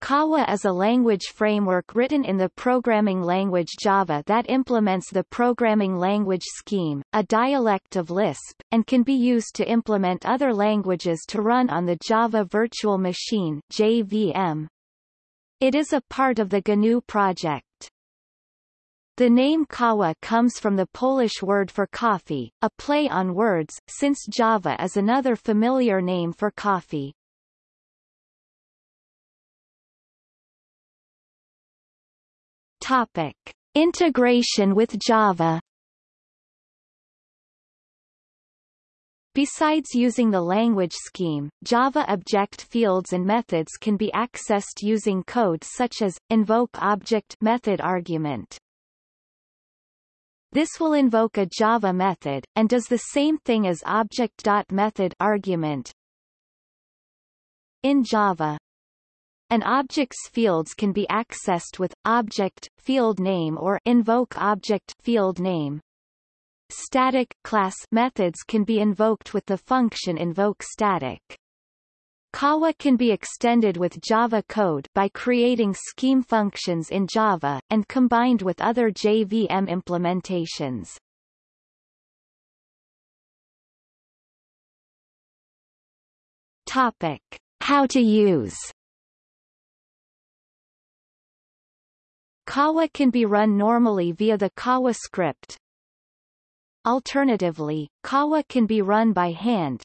Kawa is a language framework written in the programming language Java that implements the programming language scheme, a dialect of Lisp, and can be used to implement other languages to run on the Java Virtual Machine JVM. It is a part of the GNU project. The name Kawa comes from the Polish word for coffee, a play on words, since Java is another familiar name for coffee. Topic. Integration with Java Besides using the language scheme, Java object fields and methods can be accessed using code such as invoke object method argument. This will invoke a Java method, and does the same thing as object.method argument. In Java, an object's fields can be accessed with object field name or invoke object field name. Static class methods can be invoked with the function invoke static. Kawa can be extended with Java code by creating scheme functions in Java, and combined with other JVM implementations. Topic. How to use Kawa can be run normally via the Kawa script. Alternatively, Kawa can be run by hand.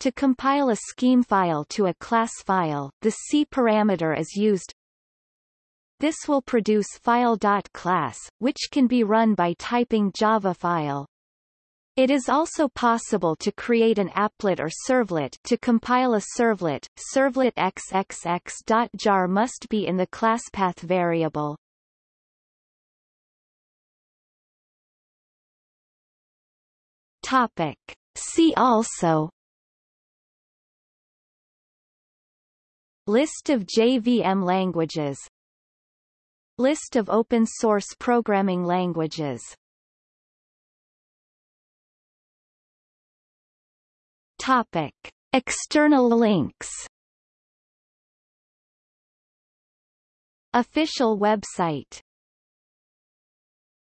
To compile a scheme file to a class file, the C parameter is used. This will produce file.class, which can be run by typing java file. It is also possible to create an applet or servlet to compile a servlet. Servlet xxx.jar must be in the classpath variable. Topic. See also List of JVM languages List of open source programming languages Topic. External links Official website